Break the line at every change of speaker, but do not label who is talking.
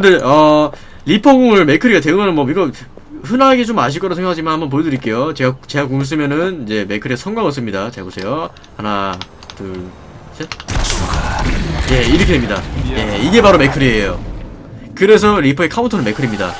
근데 어 리퍼공을 맥크리가 대응하는 법 이거 흔하게 좀 아실 거라 생각하지만 한번 보여드릴게요. 제가 제가 공을 쓰면은 이제 맥크리가 성광을 씁니다. 잘 보세요. 하나, 둘, 셋. 예 이렇게 됩니다. 예 이게 바로 맥크리예요. 그래서 리퍼의 카운터는 맥크리입니다.